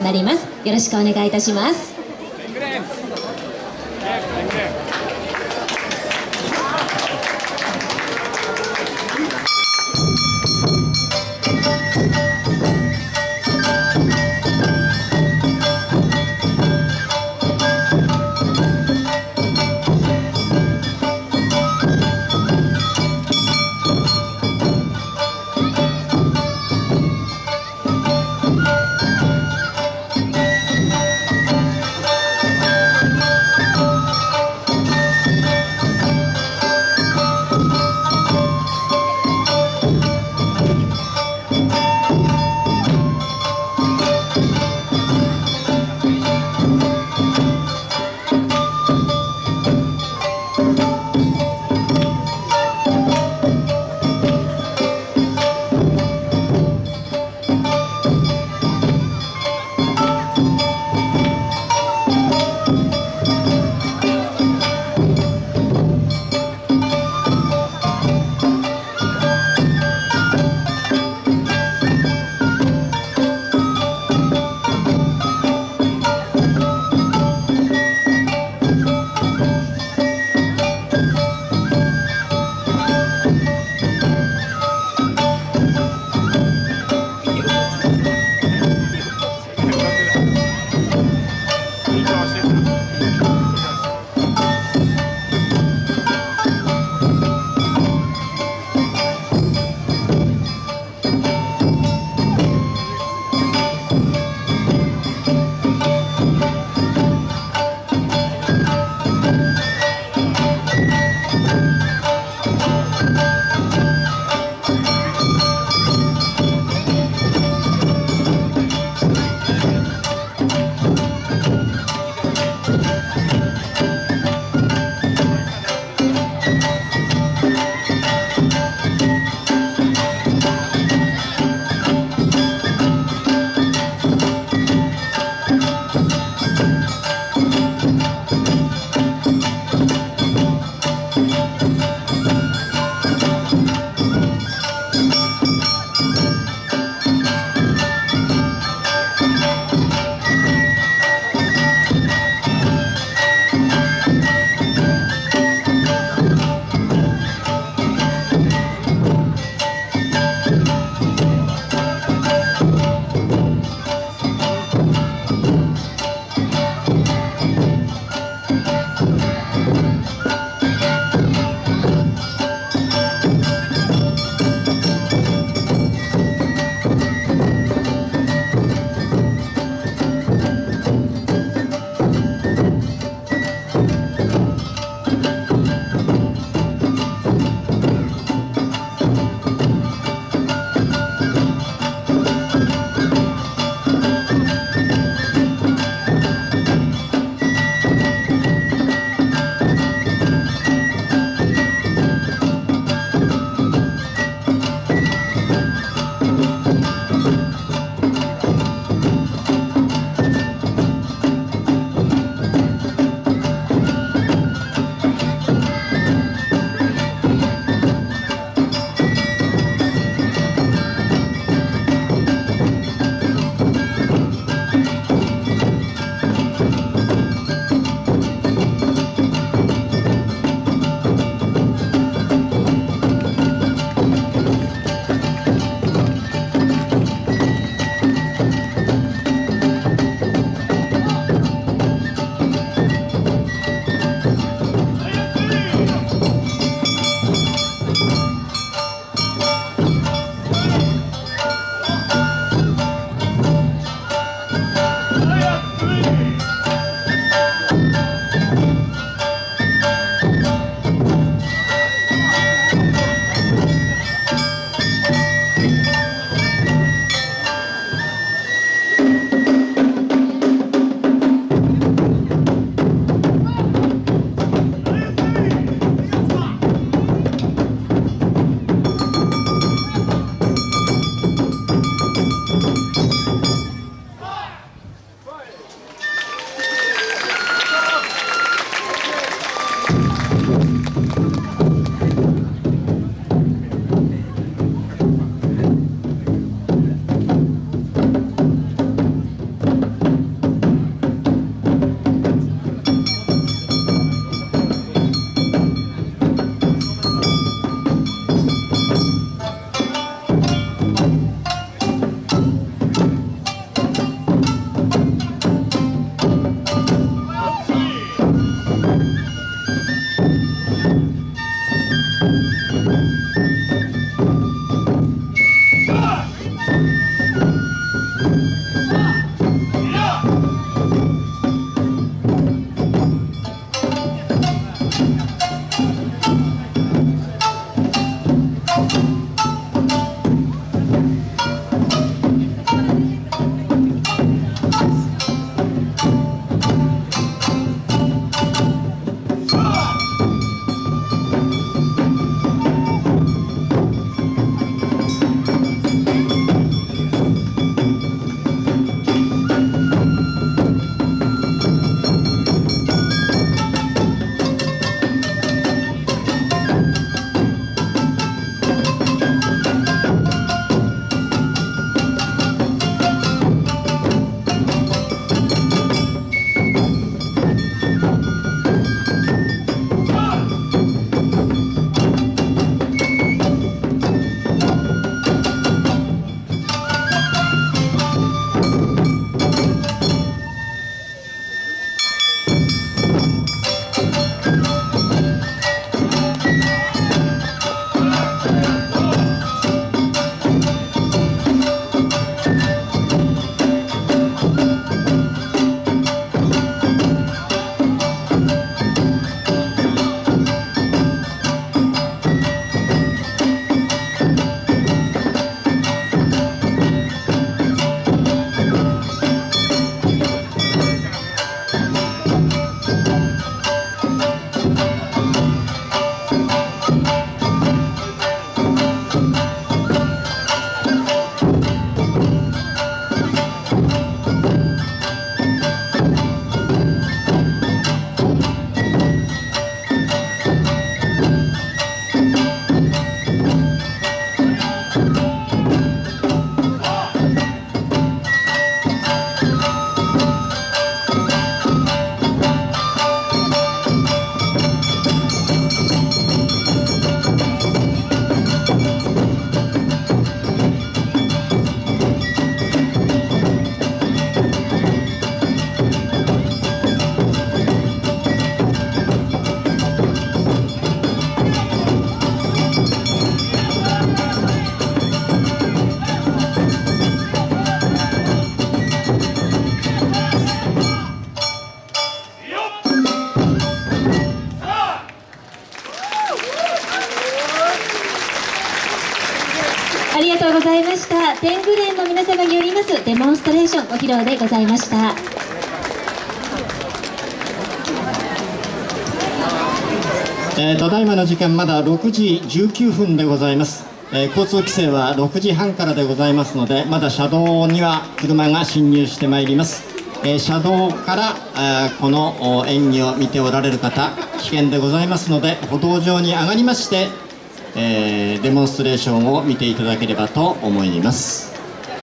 なります。よろしくお願いいたします。ありがとうございました。天狗連の皆様によりますデモンストレーションご披露でございました。えー、ただいまの時間まだ6時19分でございます、えー交通規制は6時半からでございますのでまだ車道には車が進入してまいります、えー車道から、あーこの演技を見ておられる方危険でございますので歩道上に上がりまして、えーデモンストレーションを見ていただければと思います。